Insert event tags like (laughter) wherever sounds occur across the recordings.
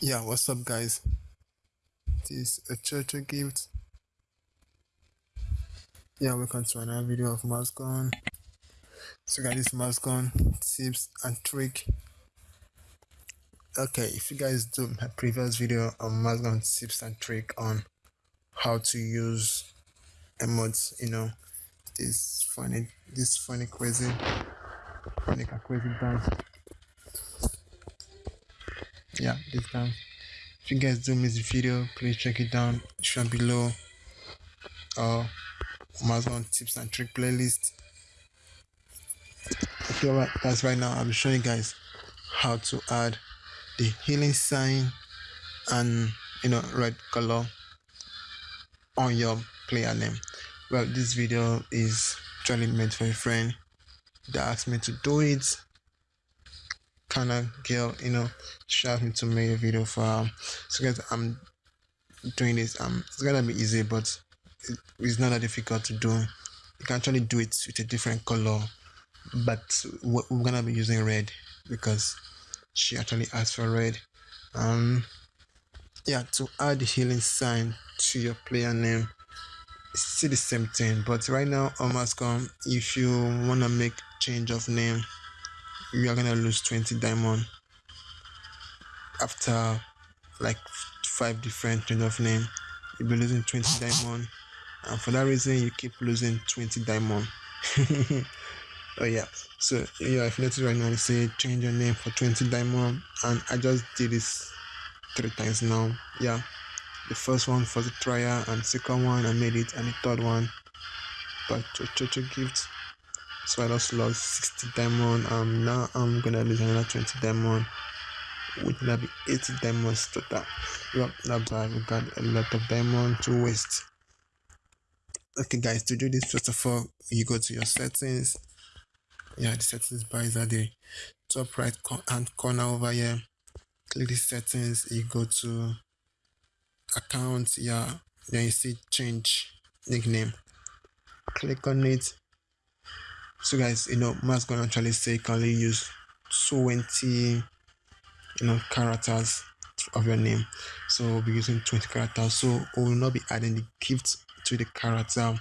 Yeah, what's up, guys? This is a church gift. Yeah, welcome to another video of mask on. So, guys, this mask on tips and trick. Okay, if you guys do my previous video on mask on tips and trick on how to use emotes, you know, this funny, this funny crazy, funny crazy dance. Yeah this time if you guys do miss the video please check it down. Shown below or amazon tips and trick playlist. Okay right that's right now I'll be showing you guys how to add the healing sign and you know red color on your player name well this video is actually meant for a friend that asked me to do it kind of girl, you know, she asked me to make a video for her. So guys, I'm doing this. Um, it's gonna be easy, but it's not that difficult to do. You can actually do it with a different color, but we're gonna be using red because she actually asked for red. Um, yeah, to add the healing sign to your player name, it's still the same thing. But right now um, on Mascom, if you wanna make change of name you are gonna lose 20 diamond after like five different change of name. You'll be losing 20 diamond and for that reason you keep losing 20 diamond. (laughs) Oh yeah. So yeah if you notice right now you say change your name for 20 diamond and i just did this three times now. Yeah the first one for the trial and second one i made it and the third one but to church gift. So I just lost 60 diamond. Um now I'm gonna lose another 20 diamond. Which will be 80 diamonds total. Bad we got a lot of diamond to waste. Okay guys to do this first of all you go to your settings. Yeah the settings bar is at the top right hand corner over here. Click the settings you go to account yeah then you see change nickname. Click on it. So guys you know maths gonna actually say you can only use 20 you know characters of your name. So we'll be using 20 characters. So we will not be adding the gift to the character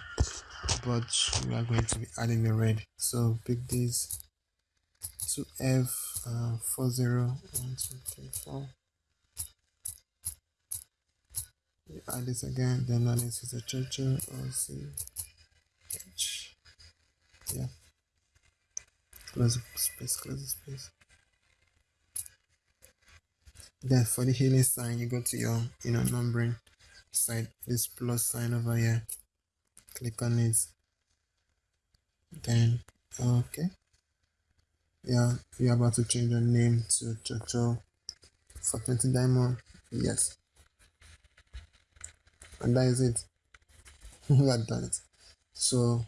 but we are going to be adding the red. So pick this. To f uh, 40 1 2 3 4 you add this again then this is a church or see. Yeah. Close the space close the space. Then for the healing sign you go to your you know numbering side this plus sign over here. Click on it. Then okay. Yeah you're about to change your name to Chocho for 20 diamond. Yes and that is it. (laughs) We are done. It so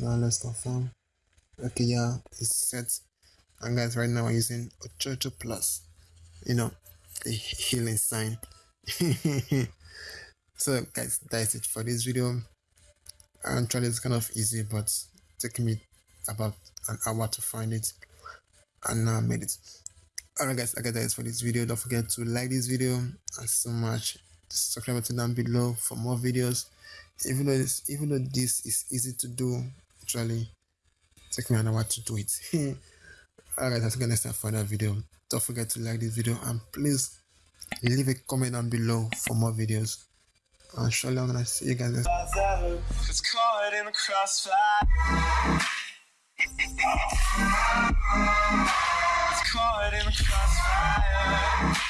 now let's confirm. Okay yeah it's set. And guys right now i'm using ochocho plus you know the healing sign. (laughs) So guys that's it for this video. Actually it's kind of easy but taking me about an hour to find it. And now i made it. Alright guys i okay that is for this video. Don't forget to like this video. And so much subscribe button down below for more videos. Even though this even though this is easy to do actually take me an hour to do it. (laughs) Alright i'll see you time for another video. Don't forget to like this video and please leave a comment down below for more videos. And surely i'm gonna see you guys next it's